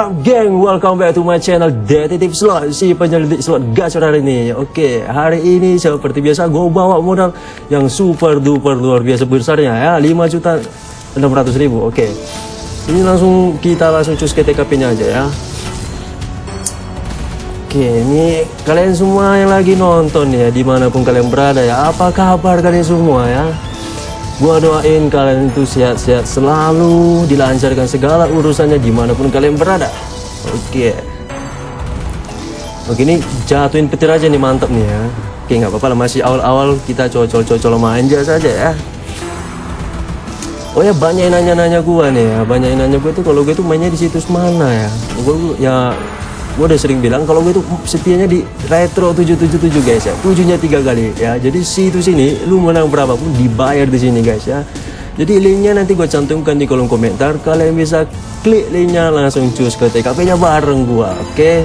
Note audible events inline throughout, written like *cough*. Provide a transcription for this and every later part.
Up geng? Welcome back to my channel Detektif Slot. Si penyelidik slot gacor hari ini. Oke, hari ini seperti biasa Gue bawa modal yang super duper luar biasa besarnya ya. 5 juta 600 ribu. Oke Ini langsung kita langsung cus ke TKP nya aja ya. Oke, ini kalian semua yang lagi nonton ya Di mana pun kalian berada ya Apa kabar kalian semua ya Gua doain kalian itu sehat-sehat selalu, dilancarkan segala urusannya di mana pun kalian berada. Oke. Oke ini jatuhin petir aja nih mantap nih ya. Oke nggak apa-apa lah masih awal-awal kita cocol-cocol manja saja ya. Oh ya banyak nanya-nanya gua nih ya, banyak nanya gua tuh kalau gue tuh mainnya di situs mana ya. Gua ya gue udah sering bilang kalau gue tuh setianya di retro 777 guys ya. Tujuhnya tiga kali ya. Jadi situs ini lu menang berapapun dibayar di sini guys ya. Jadi linknya nanti gue cantumkan di kolom komentar. Kalian bisa klik linknya langsung cus ke TKP nya bareng gue oke? Okay?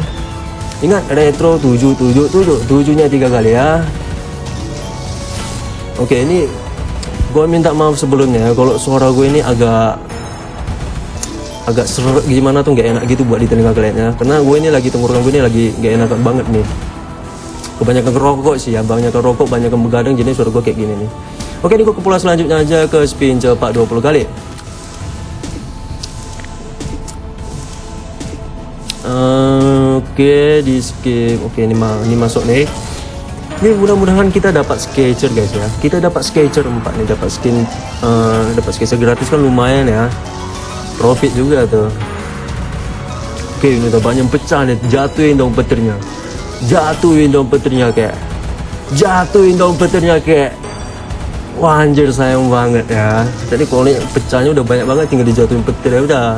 ingat retro 777 tujuhnya tiga kali ya. Oke okay, ini gue minta maaf sebelumnya. Kalau suara gue ini agak agak serak gimana tuh nggak enak gitu buat di telinga kalian ya karena gue ini lagi tenggorokan gue ini lagi nggak enak banget nih. Kebanyakan rokok sih ya banyak rokok banyak begadang jadi suara gue kayak gini nih. Oke ini gue ke pola selanjutnya aja ke spin cepat 20 kali. Uh, oke di skip. Oke ini, ma ini masuk nih. Ini mudah-mudahan kita dapat sketcher guys ya. Kita dapat sketcher 4 nih dapat skin uh, dapat sketcher gratis kan lumayan ya profit juga tuh oke ini banyak pecah nih jatuhin dong petirnya. Jatuhin dong petirnya kayak jatuhin dong petirnya kayak wah anjir sayang banget ya. Tadi kalau ini pecahnya udah banyak banget tinggal dijatuhin petir ya udah.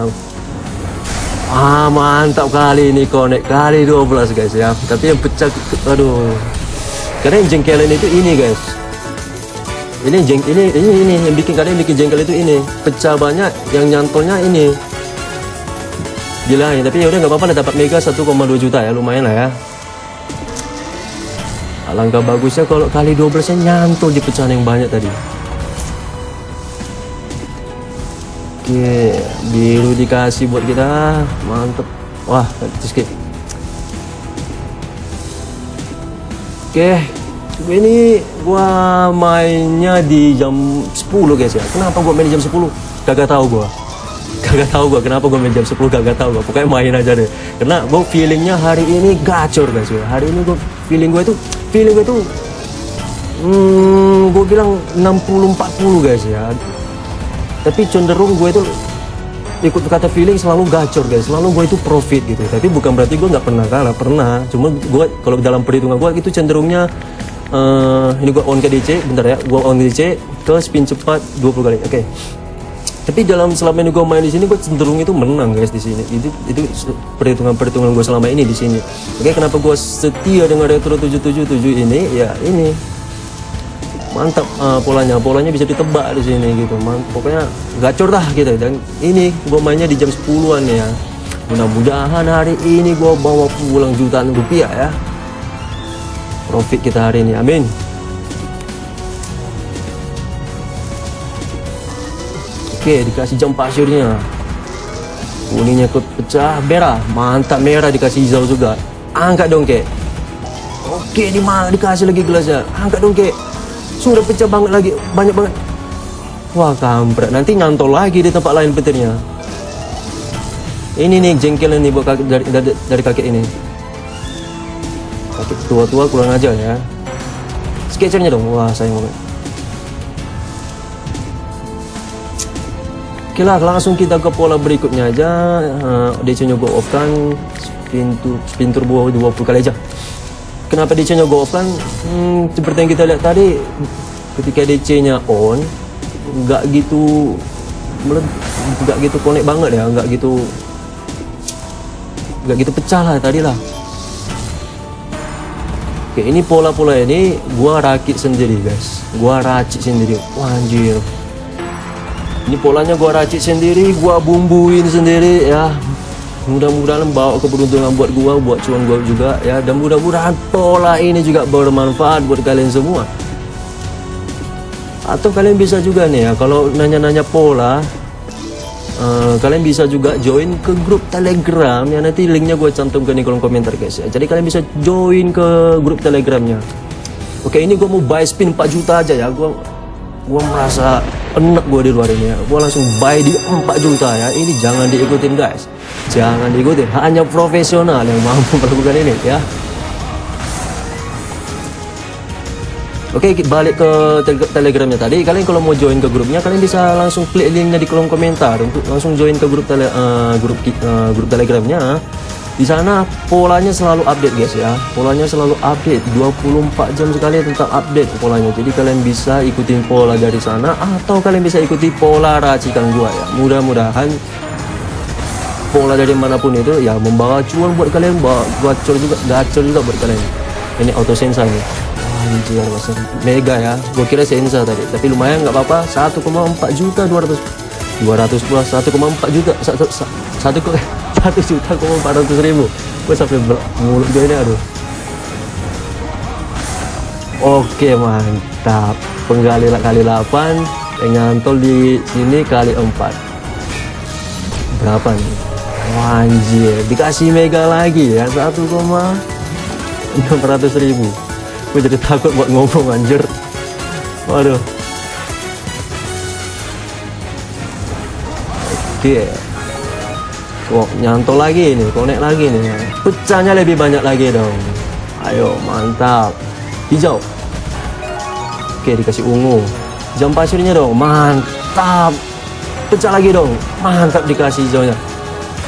Ah mantap kali ini konek kali 12 guys ya. Tapi yang pecah aduh. Karena yang jengkelin itu ini guys ini jeng ini ini ini yang bikin kalian bikin jengkel itu ini. Pecah banyak yang nyantolnya ini. Gila ya tapi yaudah nggak apa-apa dapat mega 1,2 juta ya lumayan lah ya. Alangkah bagusnya kalau kali 12 nya nyantol di pecahan yang banyak tadi. Oke biru dikasih buat kita. Mantep. Wah skip oke ini gua mainnya di jam 10 guys ya. Kenapa gua main di jam 10 kagak tahu gua. *laughs* Kagak tahu gua kenapa gua main jam 10 kagak tahu gua. Pokoknya main aja deh. Karena gua feelingnya hari ini gacor guys ya. Hari ini gua feeling gua itu feeling gua itu hmm, gua bilang 60-40 guys ya. Tapi cenderung gue itu ikut kata feeling selalu gacor guys. Selalu gue itu profit gitu. Tapi bukan berarti gue nggak pernah kalah. Pernah. Cuma gue kalau dalam perhitungan gue itu cenderungnya uh, ini gua on ke DC bentar ya. Gua on DC ke spin cepat 20 kali. Oke. Okay. tapi dalam selama ini gua main di sini gua cenderung itu menang guys di sini. Itu itu perhitungan perhitungan gua selama ini di sini. Oke okay, kenapa gua setia dengan retro 777 ini? Ya ini. Mantap uh, polanya. Polanya bisa ditebak di sini gitu. Mantap pokoknya gacor dah gitu. Dan ini gua mainnya di jam 10-an ya. Mudah-mudahan hari ini gua bawa pulang jutaan rupiah ya profit kita hari ini. Amin. Oke dikasih jam pasirnya kuningnya ikut pecah. Merah. Mantap merah dikasih hijau juga. Angkat dong kek. Oke di mana dikasih lagi gelasnya? Angkat dong kek. Sudah pecah banget lagi. Banyak banget. Wah kampret. Nanti nyantol lagi di tempat lain petirnya. Ini nih jengkel nih buat dari, dari, dari kakek ini tua-tua kurang aja ya. Sketchernya dong. Wah sayang banget. Oke lah langsung kita ke pola berikutnya aja. Uh, DC nya go off kan pintu pintu turbo 20 kali aja. Kenapa DC nya go off kan hmm, seperti yang kita lihat tadi ketika DC nya on nggak gitu nggak gitu connect banget ya nggak gitu nggak gitu pecah lah tadi lah Oke ini pola-pola ini gua rakit sendiri guys. Gua racik sendiri. Wah anjir. Ini polanya gua racik sendiri Gua bumbuin sendiri ya. Mudah-mudahan bawa keberuntungan buat gua Buat cuan gua juga ya. Dan mudah-mudahan pola ini juga bermanfaat buat kalian semua. Atau kalian bisa juga nih ya Kalau nanya-nanya pola uh, kalian bisa juga join ke grup telegram ya. Nanti linknya gue cantumkan di kolom komentar guys ya. Jadi kalian bisa join ke grup telegramnya. Oke ini gue mau buy spin 4 juta aja ya. Gue gue merasa enak gue di luar ini ya. Gue langsung buy di 4 juta ya. Ini jangan diikutin guys. Jangan diikutin. Hanya profesional yang mampu melakukan ini ya Oke balik ke telegramnya tadi. Kalian kalau mau join ke grupnya kalian bisa langsung klik linknya di kolom komentar. Untuk langsung join ke grup tele, uh, grup uh, grup telegramnya. Di sana polanya selalu update guys ya. Polanya selalu update 24 jam sekali tentang update polanya. Jadi kalian bisa ikutin pola dari sana atau kalian bisa ikuti pola racikan gua ya. Mudah-mudahan pola dari mana pun itu ya membawa cuan buat kalian bawa gacor juga gacor juga buat kalian. Ini auto sensor nih anjir masa mega ya. Gue kira sensa tadi. Tapi lumayan nggak apa-apa. 1,4 juta 200 200 plus 1,4 juta. 1 1 1 juta 400 ribu. Gue sampai mulut gue ini aduh. Oke mantap. Penggali kali 8 yang nyantol di sini kali 4 berapa nih? Anjir, dikasih mega lagi ya. 1,600 ribu gue jadi takut buat ngomong anjir. Waduh. Oke. Kok nyantol lagi nih konek lagi nih pecahnya lebih banyak lagi dong. Ayo mantap. Hijau. Oke dikasih ungu. Jam pasirnya dong mantap. Pecah lagi dong mantap dikasih hijaunya.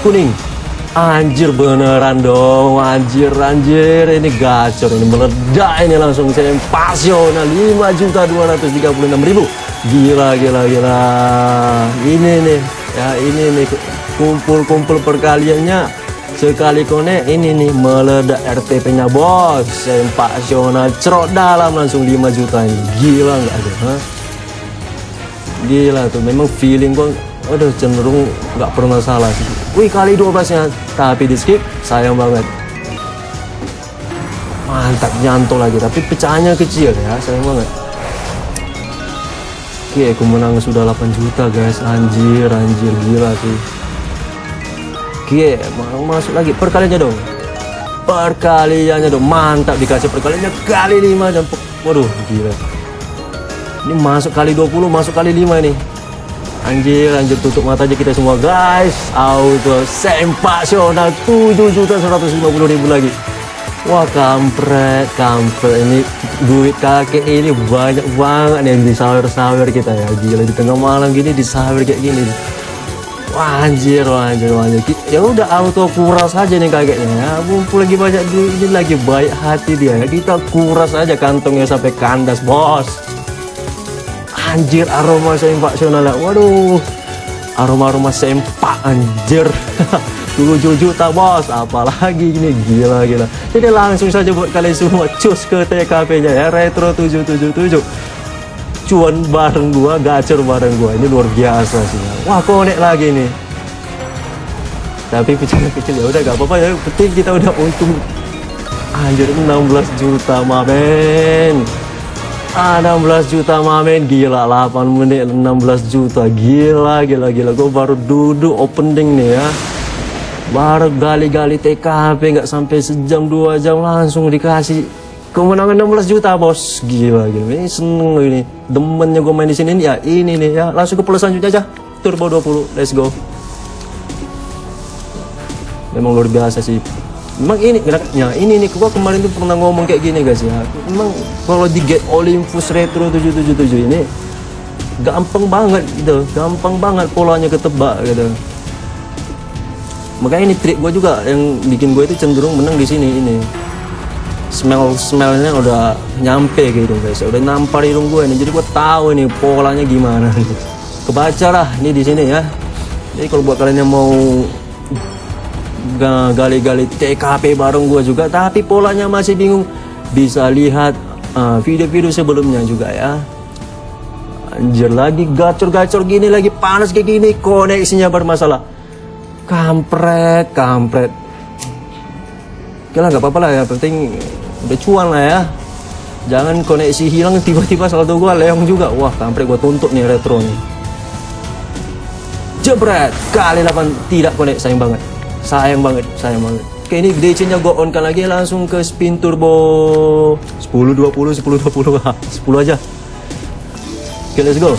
Kuning Anjir beneran dong Anjir anjir. Ini gacor Ini meledak ini langsung Saya pasional. 5 juta 236 ribu. Gila gila gila. Ini nih Ya ini nih Kumpul-kumpul perkaliannya. Sekali konek ini nih meledak RTP nya bos. Sempasional cerot dalam langsung 5 juta ini. Gila nggak ada ha? Gila tuh memang feeling gua Aduh cenderung nggak pernah salah sih. Wih kali 12 nya Tapi di skip sayang banget. Mantap nyantol lagi. Tapi pecahannya kecil ya sayang banget. Oke aku menang sudah 8 juta guys. Anjir anjir gila sih. Oke mau masuk lagi. Perkaliannya dong. Perkaliannya dong. Mantap dikasih perkaliannya. Kali 5 dan Waduh gila. Ini masuk kali 20 Masuk kali 5 nih Anjir, anjir tutup mata aja kita semua guys. Auto sempasional 7 juta 150 ribu lagi. Wah kampret, kampret ini duit kakek ini banyak banget yang di sawer-sawer kita ya. Gila di tengah malam gini di sawer kayak gini. Wah anjir, wah anjir, anjir. Ya udah auto kuras aja nih kakeknya ya. Mumpul lagi banyak duit ini lagi baik hati dia. Kita kuras aja kantongnya sampai kandas, bos anjir aroma sempak sional waduh. Aroma-aroma sempak anjir 7 juta bos. Apalagi ini gila gila. Jadi langsung saja buat kalian semua cus ke TKP nya ya. Retro 777 cuan bareng gua gacor bareng gua. Ini luar biasa sih. Wah konek lagi nih. Tapi kecil-kecil ya udah gak apa-apa ya. Penting kita udah untung. Anjir 16 juta maben 16 juta mamen. Gila 8 menit 16 juta. Gila gila gila. Gue baru duduk opening nih ya. Baru gali-gali TKP nggak sampai sejam dua jam langsung dikasih kemenangan 16 juta bos. Gila gila. Ini seneng ini. Demennya gue main di sini ya ini nih ya. Langsung ke pulau selanjutnya aja. Turbo 20 let's go. Memang luar biasa sih memang ini ya ini nih gua kemarin tuh pernah ngomong kayak gini guys ya. Memang kalau di Get Olympus Retro 777 ini gampang banget gitu. Gampang banget polanya ketebak gitu. Makanya ini trik gue juga yang bikin gue itu cenderung menang di sini ini. Smell smellnya udah nyampe gitu guys. Udah nampar hidung gue ini. Jadi gue tahu ini polanya gimana kebaca lah ini di sini ya. Jadi kalau buat kalian yang mau gali-gali TKP bareng gue juga tapi polanya masih bingung bisa lihat uh, video-video uh, sebelumnya juga ya anjir lagi gacor-gacor gini lagi panas kayak gini koneksinya bermasalah kampret kampret oke lah nggak apa-apa lah ya penting udah cuan lah ya jangan koneksi hilang tiba-tiba saldo gua leong juga wah kampret gua tuntut nih retro nih Jebret. Kali 8 tidak connect. Sayang banget. Sayang banget. Sayang banget. Oke ini DC nya gue on kan lagi langsung ke spin turbo 10 20 10 20 10 aja. Oke let's go.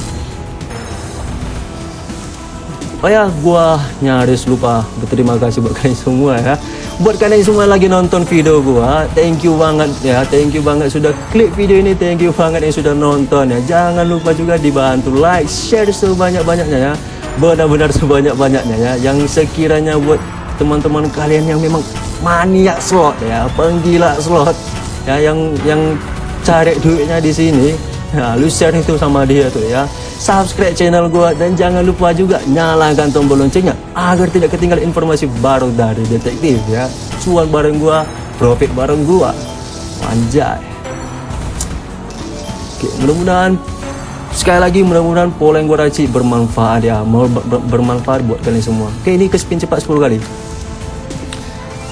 Oh ya, gua nyaris lupa berterima kasih buat *laughs* kalian semua ya. Buat kalian semua lagi nonton video gua, thank you banget ya, thank you banget sudah klik video ini, thank you banget yang sudah nonton ya. Jangan lupa juga dibantu like, share sebanyak-banyaknya ya. Benar-benar sebanyak-banyaknya ya. Yang sekiranya buat teman-teman kalian yang memang maniak slot ya, penggila slot. Ya yang yang cari duitnya di sini, ya lu share itu sama dia tuh ya. Subscribe channel gua dan jangan lupa juga nyalakan tombol loncengnya agar tidak ketinggalan informasi baru dari detektif ya. Cuan bareng gua profit bareng gua. Anjay. Oke mudah-mudahan sekali lagi mudah-mudahan pola yang gua racik bermanfaat ya. Mau ber bermanfaat buat kalian semua. Oke ini ke spin cepat 10 kali.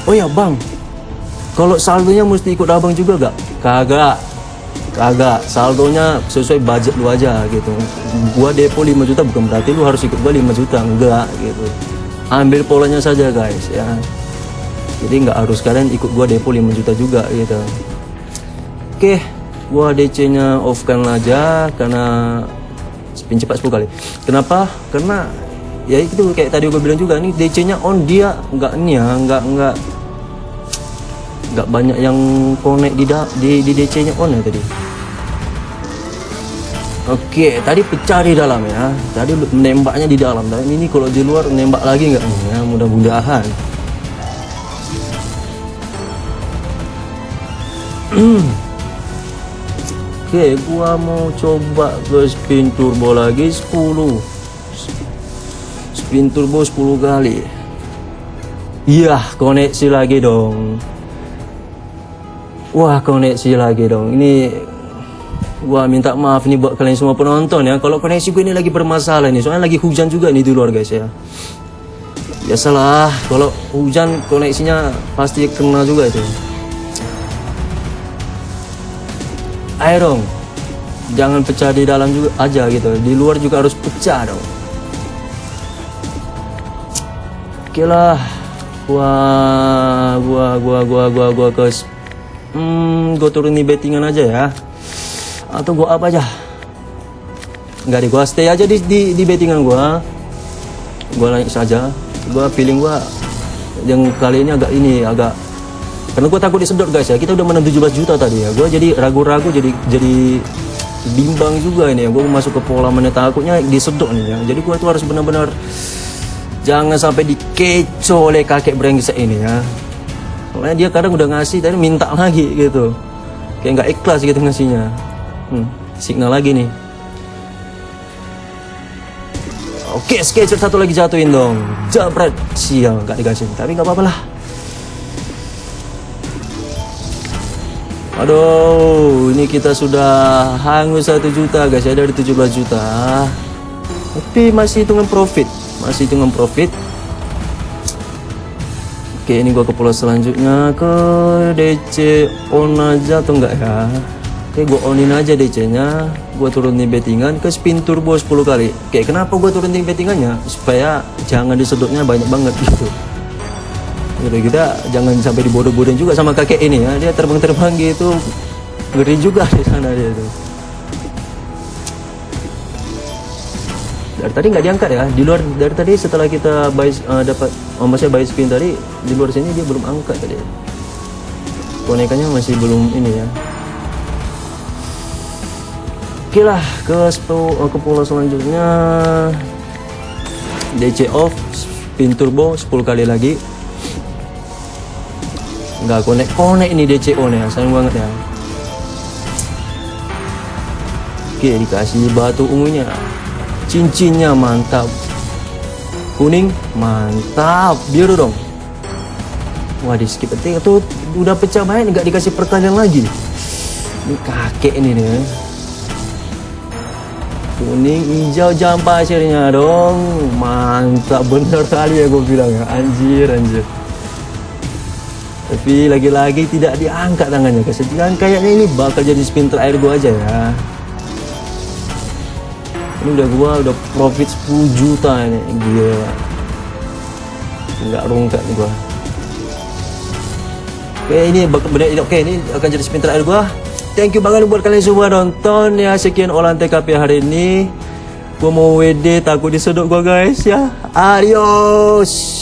Oh ya bang. Kalau saldonya mesti ikut abang juga gak? kagak. Kagak. Saldonya sesuai budget lu aja gitu. Gua depo 5 juta bukan berarti lu harus ikut gua 5 juta. Enggak gitu. Ambil polanya saja guys ya. Jadi nggak harus kalian ikut gua depo 5 juta juga gitu. Oke gua DC nya off kan aja karena spin cepat 10 kali kenapa karena ya itu kayak tadi gua bilang juga nih DC nya on dia nggak nih ya nggak nggak nggak banyak yang connect di di, di DC nya on ya tadi Oke, tadi pecah di dalam ya. Tadi menembaknya di dalam. Dan ini kalau di luar nembak lagi nggak nih ya? Mudah-mudahan. *clears throat* Oke, gua mau coba ke spin turbo lagi 10. Spin turbo 10 kali. Iya, koneksi lagi dong. Wah, koneksi lagi dong. Ini Gua minta maaf nih buat kalian semua penonton ya. Kalau koneksi gue ini lagi bermasalah nih. Soalnya lagi hujan juga nih di luar guys ya. Biasalah kalau hujan koneksinya pasti kena juga itu. Ayo dong. Jangan pecah di dalam juga aja gitu. Di luar juga harus pecah dong. Oke lah. Gua gua gua gua gua gua ke hmm, gua turun di bettingan aja ya atau gua apa aja nggak di gua stay aja di di, di bettingan gua gua naik saja gua feeling gua yang kali ini agak ini agak karena gua takut disedot guys ya. Kita udah menang 17 juta tadi ya. Gua jadi ragu-ragu jadi jadi bimbang juga ini ya. Gua masuk ke pola mana takutnya disedot nih ya. Jadi gua tuh harus benar-benar jangan sampai dikeco oleh kakek brengsek ini ya. Soalnya dia kadang udah ngasih tapi minta lagi gitu. Kayak nggak ikhlas gitu ngasihnya. Hmm, signal lagi nih. Oke sketcher satu lagi jatuhin dong. Jabret sial. Nggak dikasih tapi nggak apa-apa lah aduh ini kita sudah hangus satu juta guys. Ya dari 17 juta. Tapi masih hitungan profit. Masih hitungan profit. Oke ini gua ke pulau selanjutnya. Ke DC on aja atau enggak ya? Oke gue onin aja DC nya Gue turunin bettingan ke spin turbo 10 kali. Oke kenapa gue turunin bettingannya? Supaya jangan disedotnya banyak banget gitu Udah kita jangan sampai dibodoh-bodohin juga sama kakek ini. Ya Dia terbang-terbang gitu. Ngeri juga di sana dia tuh. Dari tadi nggak diangkat ya? Di luar dari tadi setelah kita buy uh, dapat oh maksudnya buy spin tadi di luar sini dia belum angkat tadi. Bonekanya masih belum ini ya. Oke lah ke uh, ke pulau selanjutnya. DC off spin turbo 10 kali lagi nggak konek. Konek ini DC on ya sayang banget ya Oke dikasih batu ungunya. Cincinnya mantap. Kuning mantap. Biru dong. Wah di skip itu udah pecah main nggak dikasih pertanyaan lagi. Ini kakek ini nih kuning hijau jam pasirnya dong. Mantap. Bener kali ya gue bilang ya. Anjir anjir tapi lagi-lagi tidak diangkat tangannya kesedihan kayaknya ini bakal jadi spin terakhir gue aja ya Ini udah gua udah profit 10 juta ini. Gila. Enggak rungkat nih gua. Oke, ini bak- benar oke ini akan jadi spin terakhir gua. Thank you banget buat kalian semua nonton ya. Sekian olahan TKP hari ini. Gua mau WD takut disedot gua guys ya. Adios.